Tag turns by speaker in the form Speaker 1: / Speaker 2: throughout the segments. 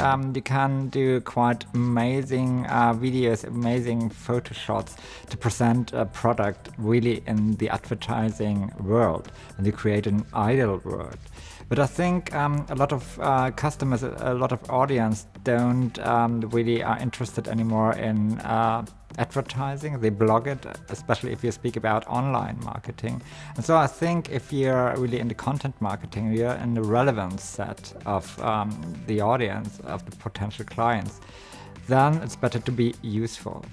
Speaker 1: um, you can do quite amazing uh, videos, amazing photo shots to present a product really in the advertising world and you create an ideal world. But I think um, a lot of uh, customers, a lot of audience don't um, really are interested anymore in uh, advertising. They blog it, especially if you speak about online marketing. And so I think if you're really into content marketing, you're in the relevant set of um, the audience, of the potential clients, then it's better to be useful.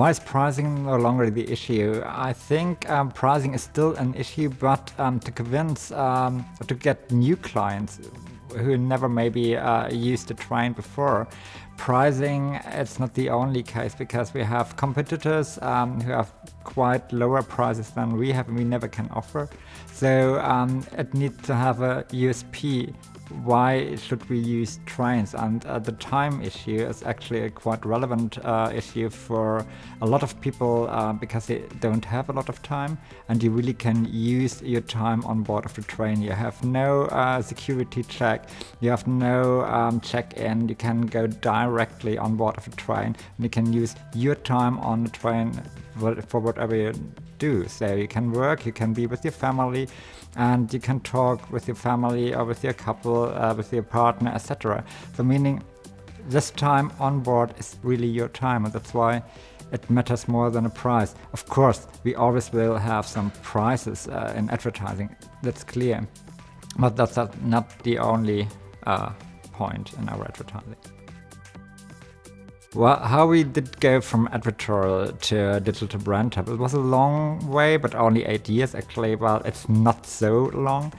Speaker 1: Why is pricing no longer the issue? I think um, pricing is still an issue, but um, to convince, um, to get new clients who never maybe uh, used a train before, pricing it's not the only case because we have competitors um, who have quite lower prices than we have and we never can offer. So um, it needs to have a USP why should we use trains? And uh, the time issue is actually a quite relevant uh, issue for a lot of people uh, because they don't have a lot of time and you really can use your time on board of the train. You have no uh, security check, you have no um, check-in, you can go directly on board of a train and you can use your time on the train for whatever you do. So you can work, you can be with your family, and you can talk with your family or with your couple, uh, with your partner, etc. So meaning this time on board is really your time, and that's why it matters more than a price. Of course, we always will have some prices uh, in advertising, that's clear. But that's not the only uh, point in our advertising. Well, how we did go from advertorial to digital brand hub, it was a long way, but only eight years actually. Well, it's not so long.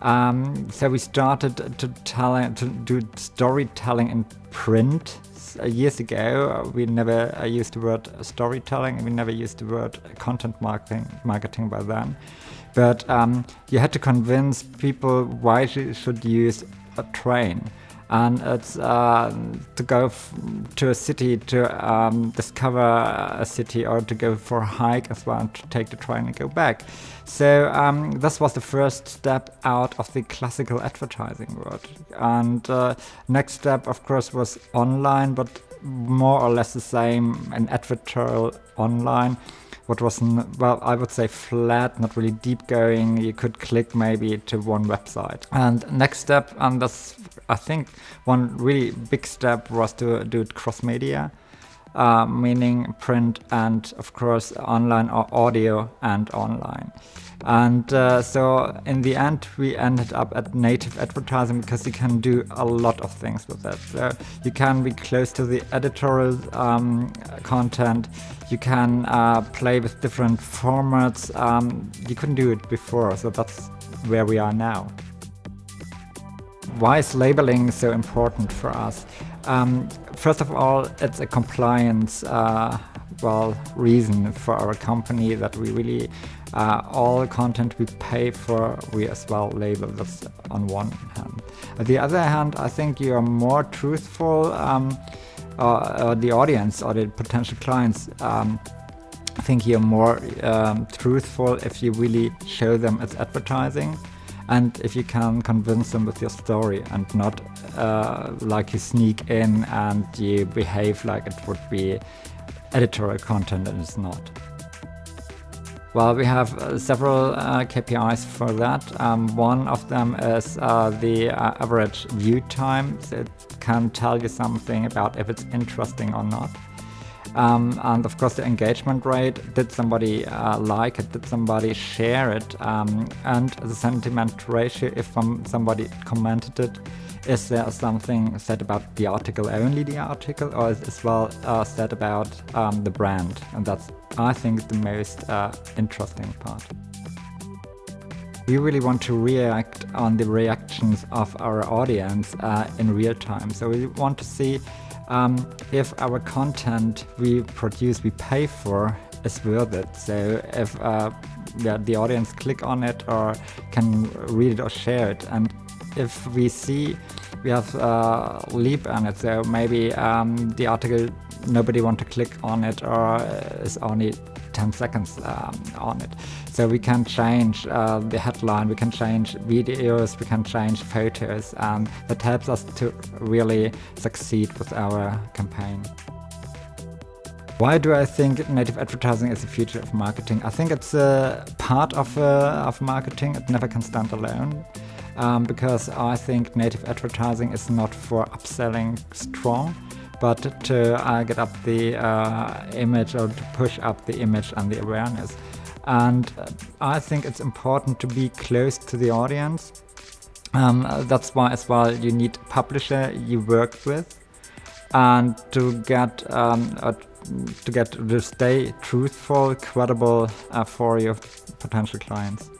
Speaker 1: Um, so we started to tell to do storytelling in print years ago. We never used the word storytelling. We never used the word content marketing marketing by then. But um, you had to convince people why you should use a train and it's uh, to go to a city to um, discover a city or to go for a hike as well and to take the train and go back. So um, this was the first step out of the classical advertising world. And uh, next step, of course, was online, but more or less the same, an advertorial online what was, well, I would say flat, not really deep going. You could click maybe to one website. And next step, and that's, I think, one really big step was to do it cross-media. Uh, meaning print and of course online or audio and online. And uh, so in the end, we ended up at native advertising because you can do a lot of things with that. So you can be close to the editorial um, content. You can uh, play with different formats. Um, you couldn't do it before, so that's where we are now. Why is labeling so important for us? Um, first of all, it's a compliance uh, well reason for our company that we really uh, all content we pay for we as well label this on one hand. On the other hand, I think you are more truthful, um, uh, the audience or the potential clients um, think you're more um, truthful if you really show them it's advertising and if you can convince them with your story and not uh, like you sneak in and you behave like it would be editorial content and it's not. Well, we have uh, several uh, KPIs for that. Um, one of them is uh, the uh, average view time. So it can tell you something about if it's interesting or not. Um, and of course the engagement rate, did somebody uh, like it, did somebody share it, um, and the sentiment ratio, if somebody commented it, is there something said about the article, only the article, or is as well uh, said about um, the brand? And that's, I think, the most uh, interesting part. We really want to react on the reactions of our audience uh, in real time. So we want to see um, if our content we produce, we pay for, is worth it. So if uh, yeah, the audience click on it or can read it or share it. And if we see we have uh, leap on it, so maybe um, the article nobody want to click on it or is only 10 seconds um, on it. So we can change uh, the headline, we can change videos, we can change photos, and that helps us to really succeed with our campaign. Why do I think native advertising is the future of marketing? I think it's a part of, uh, of marketing, it never can stand alone. Um, because I think native advertising is not for upselling strong, but to uh, get up the uh, image or to push up the image and the awareness. And uh, I think it's important to be close to the audience. Um, that's why as well you need a publisher you work with and to get um, to get to stay truthful, credible uh, for your potential clients.